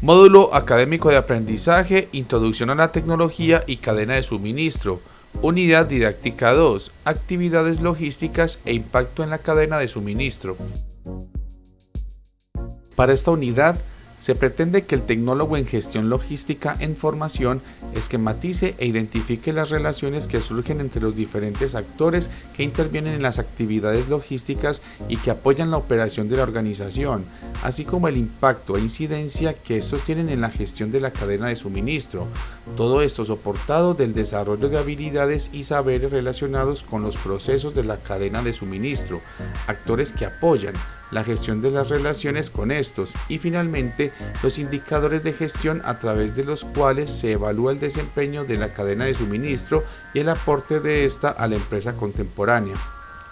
Módulo Académico de Aprendizaje, Introducción a la Tecnología y Cadena de Suministro. Unidad Didáctica 2, Actividades Logísticas e Impacto en la Cadena de Suministro. Para esta unidad se pretende que el tecnólogo en gestión logística en formación esquematice e identifique las relaciones que surgen entre los diferentes actores que intervienen en las actividades logísticas y que apoyan la operación de la organización, así como el impacto e incidencia que estos tienen en la gestión de la cadena de suministro. Todo esto soportado del desarrollo de habilidades y saberes relacionados con los procesos de la cadena de suministro, actores que apoyan, la gestión de las relaciones con estos y finalmente los indicadores de gestión a través de los cuales se evalúa el desempeño de la cadena de suministro y el aporte de esta a la empresa contemporánea.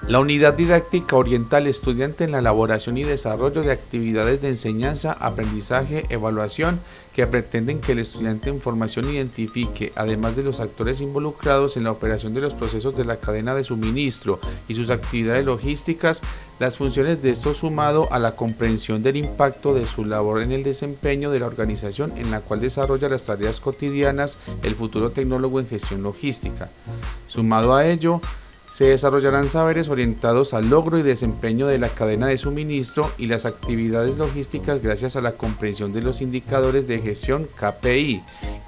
La unidad didáctica orienta al estudiante en la elaboración y desarrollo de actividades de enseñanza, aprendizaje, evaluación que pretenden que el estudiante en formación identifique, además de los actores involucrados en la operación de los procesos de la cadena de suministro y sus actividades logísticas, las funciones de esto sumado a la comprensión del impacto de su labor en el desempeño de la organización en la cual desarrolla las tareas cotidianas el futuro tecnólogo en gestión logística. Sumado a ello, se desarrollarán saberes orientados al logro y desempeño de la cadena de suministro y las actividades logísticas gracias a la comprensión de los indicadores de gestión KPI,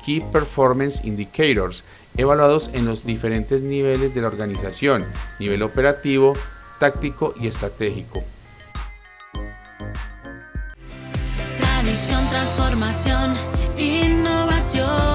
Key Performance Indicators, evaluados en los diferentes niveles de la organización, nivel operativo, táctico y estratégico. Tradición, transformación, innovación.